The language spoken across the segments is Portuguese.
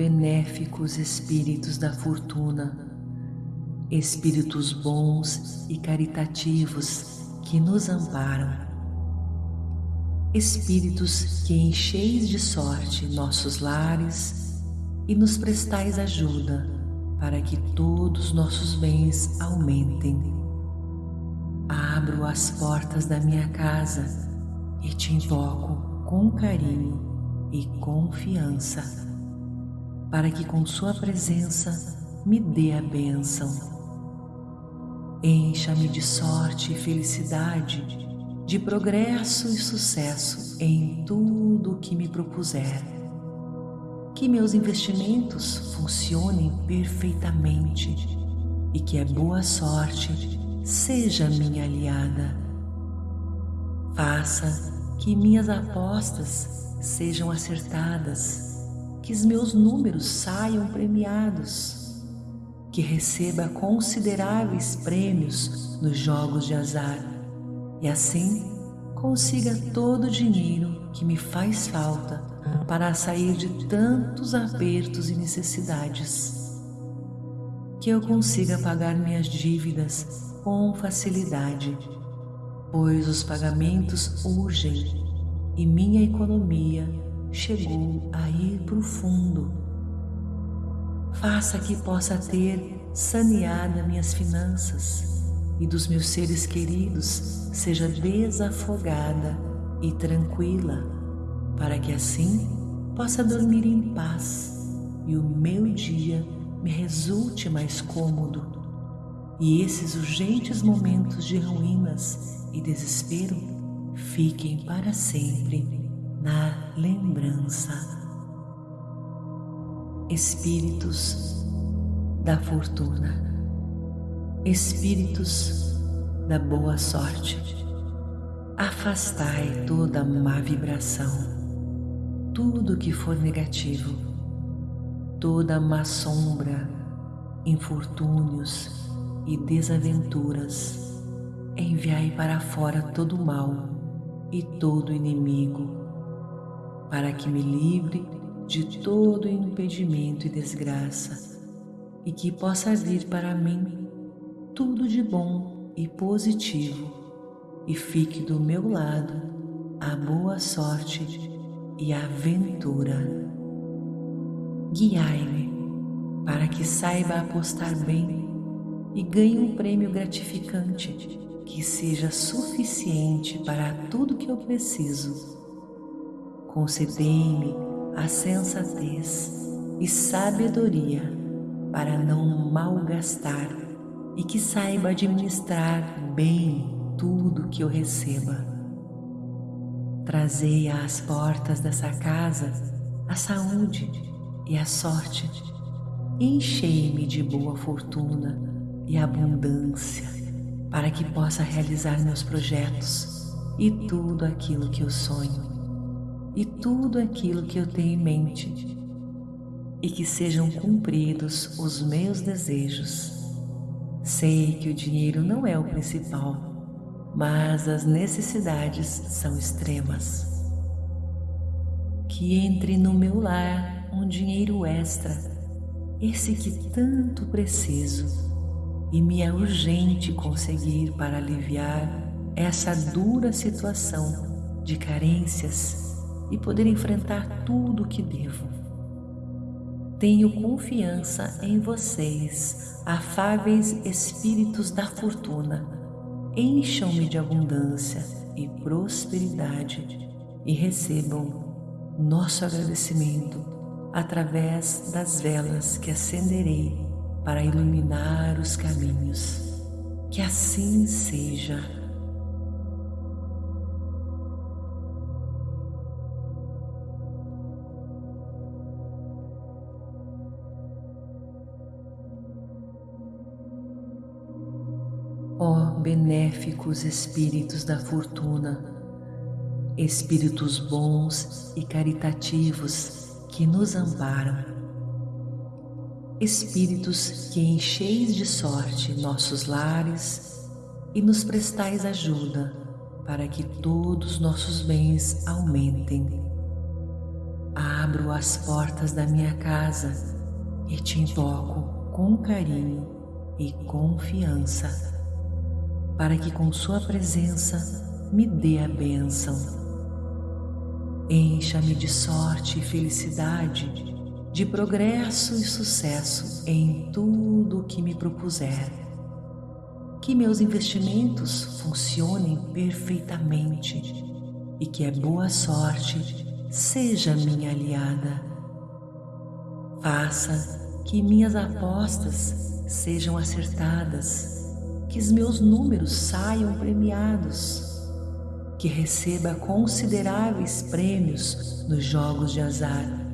benéficos espíritos da fortuna, espíritos bons e caritativos que nos amparam, espíritos que encheis de sorte nossos lares e nos prestais ajuda para que todos nossos bens aumentem. Abro as portas da minha casa e te invoco com carinho e confiança, para que com Sua presença me dê a bênção Encha-me de sorte e felicidade, de progresso e sucesso em tudo o que me propuser. Que meus investimentos funcionem perfeitamente e que a boa sorte seja minha aliada. Faça que minhas apostas sejam acertadas, que os meus números saiam premiados que receba consideráveis prêmios nos jogos de azar e assim consiga todo o dinheiro que me faz falta para sair de tantos apertos e necessidades. Que eu consiga pagar minhas dívidas com facilidade, pois os pagamentos urgem e minha economia chegou a ir para o fundo faça que possa ter saneada minhas finanças e dos meus seres queridos seja desafogada e tranquila, para que assim possa dormir em paz e o meu dia me resulte mais cômodo. E esses urgentes momentos de ruínas e desespero fiquem para sempre na lembrança. Espíritos da fortuna, espíritos da boa sorte. Afastai toda má vibração, tudo que for negativo, toda má sombra, infortúnios e desaventuras. Enviai para fora todo o mal e todo inimigo, para que me livre de todo impedimento e desgraça, e que possa vir para mim tudo de bom e positivo, e fique do meu lado a boa sorte e a aventura. Guiai-me para que saiba apostar bem e ganhe um prêmio gratificante que seja suficiente para tudo que eu preciso. Concedei-me a sensatez e sabedoria para não malgastar e que saiba administrar bem tudo que eu receba. Trazei às portas dessa casa a saúde e a sorte. Enchei-me de boa fortuna e abundância para que possa realizar meus projetos e tudo aquilo que eu sonho e tudo aquilo que eu tenho em mente, e que sejam cumpridos os meus desejos. Sei que o dinheiro não é o principal, mas as necessidades são extremas. Que entre no meu lar um dinheiro extra, esse que tanto preciso, e me é urgente conseguir para aliviar essa dura situação de carências e poder enfrentar tudo o que devo. Tenho confiança em vocês, afáveis espíritos da fortuna. Encham-me de abundância e prosperidade e recebam nosso agradecimento através das velas que acenderei para iluminar os caminhos. Que assim seja. Benéficos espíritos da fortuna, espíritos bons e caritativos que nos amparam, espíritos que encheis de sorte nossos lares e nos prestais ajuda para que todos nossos bens aumentem. abro as portas da minha casa e te invoco com carinho e confiança, para que com Sua presença me dê a bênção. Encha-me de sorte e felicidade, de progresso e sucesso em tudo o que me propuser. Que meus investimentos funcionem perfeitamente e que a boa sorte seja minha aliada. Faça que minhas apostas sejam acertadas, que os meus números saiam premiados, que receba consideráveis prêmios nos jogos de azar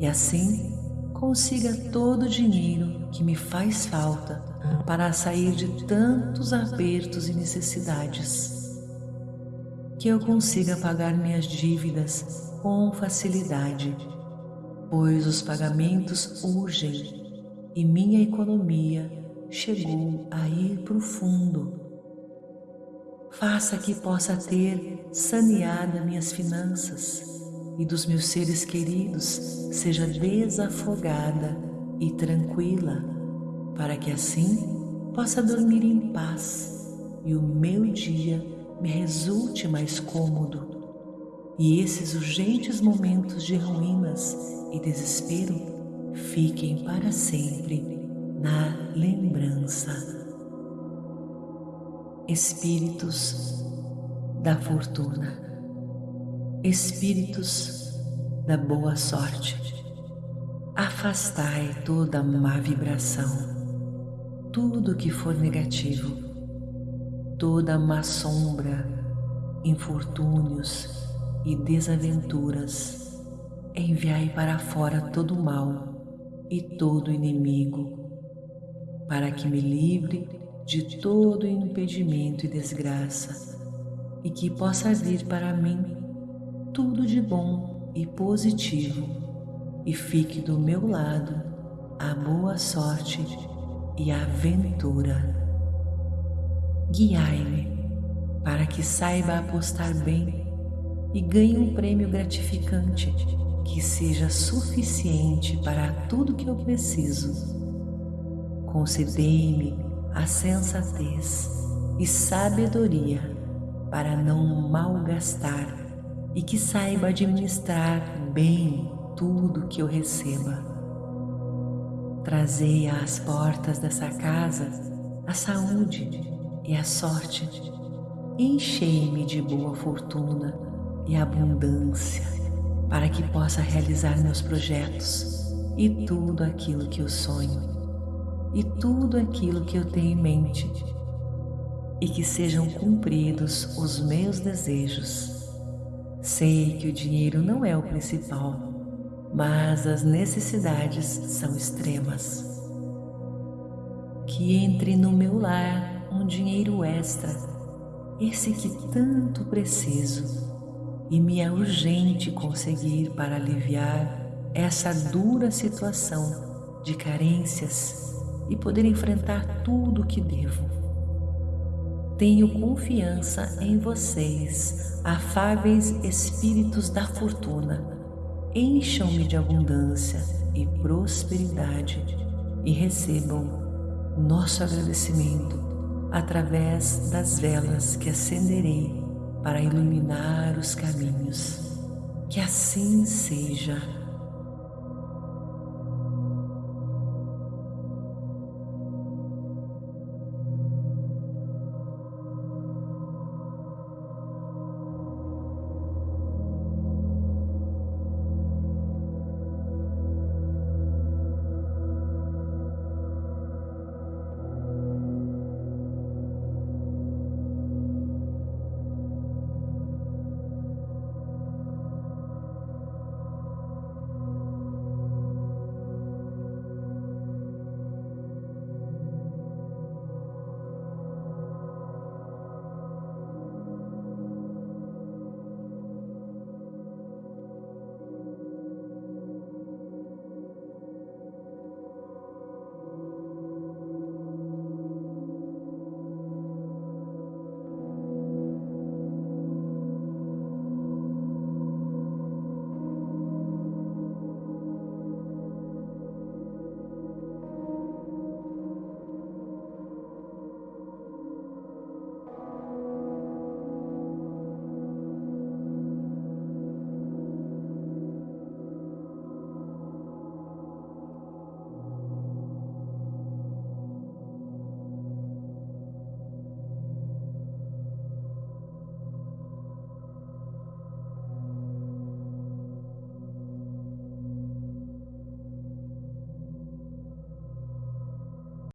e assim consiga todo o dinheiro que me faz falta para sair de tantos apertos e necessidades. Que eu consiga pagar minhas dívidas com facilidade, pois os pagamentos urgem e minha economia chegou a ir profundo. Faça que possa ter saneada minhas finanças e dos meus seres queridos seja desafogada e tranquila, para que assim possa dormir em paz e o meu dia me resulte mais cômodo e esses urgentes momentos de ruínas e desespero fiquem para sempre na lembrança. Espíritos da fortuna, espíritos da boa sorte, afastai toda má vibração, tudo que for negativo. Toda má sombra, infortúnios e desaventuras, enviai para fora todo o mal e todo inimigo, para que me livre de todo impedimento e desgraça, e que possa vir para mim tudo de bom e positivo, e fique do meu lado a boa sorte e a aventura guiai-me para que saiba apostar bem e ganhe um prêmio gratificante que seja suficiente para tudo que eu preciso. Concedei-me a sensatez e sabedoria para não malgastar e que saiba administrar bem tudo que eu receba. Trazei às portas dessa casa a saúde e a sorte, enchei-me de boa fortuna e abundância para que possa realizar meus projetos e tudo aquilo que eu sonho e tudo aquilo que eu tenho em mente e que sejam cumpridos os meus desejos. Sei que o dinheiro não é o principal, mas as necessidades são extremas. Que entre no meu lar um dinheiro extra, esse que tanto preciso, e me é urgente conseguir para aliviar essa dura situação de carências e poder enfrentar tudo o que devo. Tenho confiança em vocês, afáveis espíritos da fortuna. Encham-me de abundância e prosperidade e recebam nosso agradecimento através das velas que acenderei para iluminar os caminhos. Que assim seja.